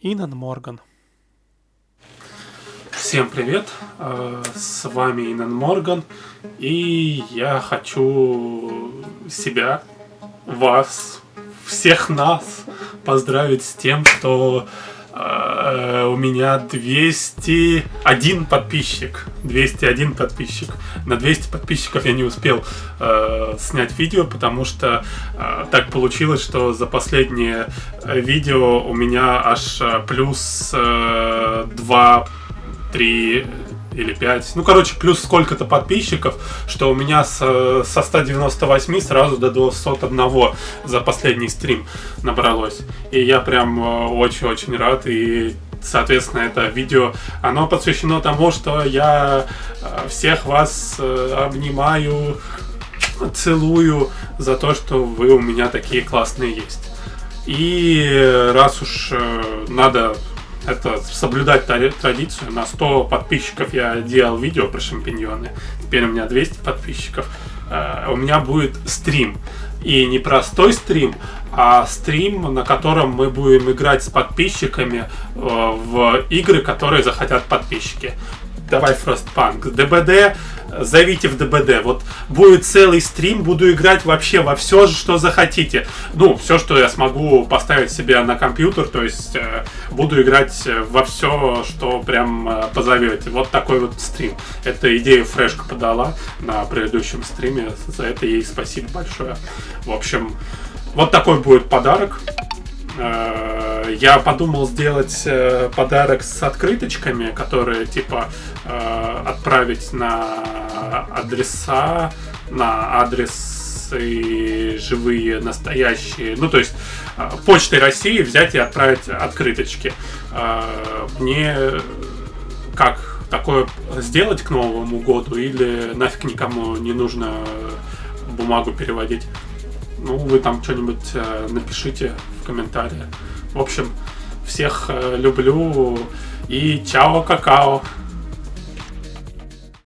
Инан Морган. Всем привет, э, с вами Инан Морган, и я хочу себя, вас, всех нас поздравить с тем, что у меня 201 подписчик. 201 подписчик. На 200 подписчиков я не успел э, снять видео, потому что э, так получилось, что за последнее видео у меня аж плюс э, 2 3 или 5. Ну, короче, плюс сколько-то подписчиков, что у меня с, со 198 сразу до 201 за последний стрим набралось. И я прям э, очень-очень рад. И, соответственно, это видео, оно посвящено тому, что я э, всех вас э, обнимаю, целую за то, что вы у меня такие классные есть. И раз уж надо это соблюдать традицию. На 100 подписчиков я делал видео про шампиньоны. Теперь у меня 200 подписчиков. Э, у меня будет стрим. И не простой стрим, а стрим, на котором мы будем играть с подписчиками э, в игры, которые захотят подписчики давай Frostpunk. ДБД, зовите в ДБД. Вот будет целый стрим, буду играть вообще во все, что захотите. Ну, все, что я смогу поставить себе на компьютер, то есть э, буду играть во все, что прям э, позовете. Вот такой вот стрим. Эта идея Фрешка подала на предыдущем стриме. За это ей спасибо большое. В общем, вот такой будет подарок. Э, я подумал сделать э, подарок с открыточками, которые типа э, отправить на адреса, на адресы живые, настоящие. Ну, то есть почтой России взять и отправить открыточки. Мне как такое сделать к Новому году или нафиг никому не нужно бумагу переводить? Ну, вы там что-нибудь э, напишите в комментариях. В общем, всех э, люблю и чао какао.